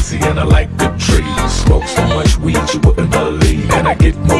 pussy and I like good trees. Smoke so much weed you wouldn't believe, and I get more